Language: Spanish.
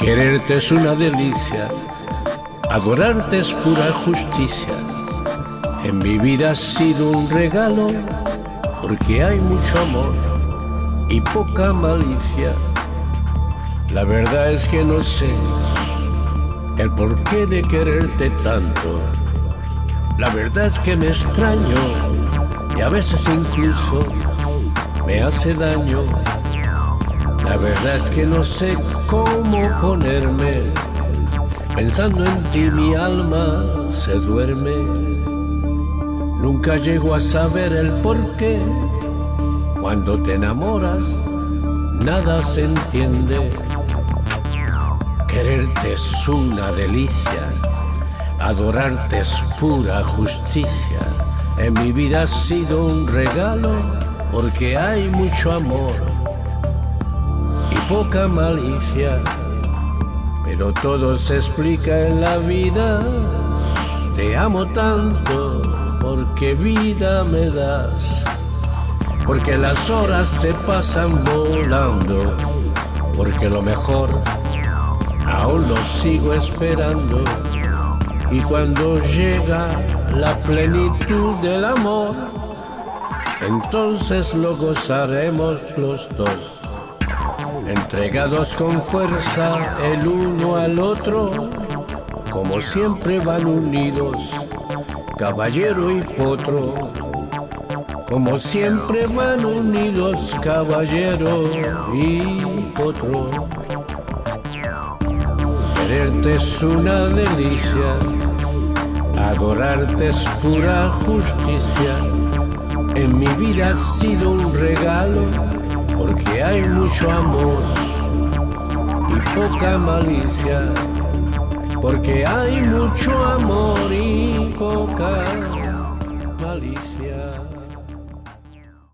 Quererte es una delicia, adorarte es pura justicia. En mi vida ha sido un regalo porque hay mucho amor y poca malicia. La verdad es que no sé el porqué de quererte tanto. La verdad es que me extraño y a veces incluso me hace daño. La verdad es que no sé cómo ponerme. Pensando en ti mi alma se duerme. Nunca llego a saber el porqué. Cuando te enamoras, nada se entiende. Quererte es una delicia, adorarte es pura justicia. En mi vida ha sido un regalo porque hay mucho amor poca malicia. Pero todo se explica en la vida. Te amo tanto porque vida me das. Porque las horas se pasan volando. Porque lo mejor aún lo sigo esperando. Y cuando llega la plenitud del amor, entonces lo gozaremos los dos. Entregados con fuerza el uno al otro, como siempre van unidos, caballero y potro. Como siempre van unidos, caballero y potro. Quererte es una delicia, adorarte es pura justicia. En mi vida ha sido un regalo porque hay mucho amor y poca malicia. Porque hay mucho amor y poca.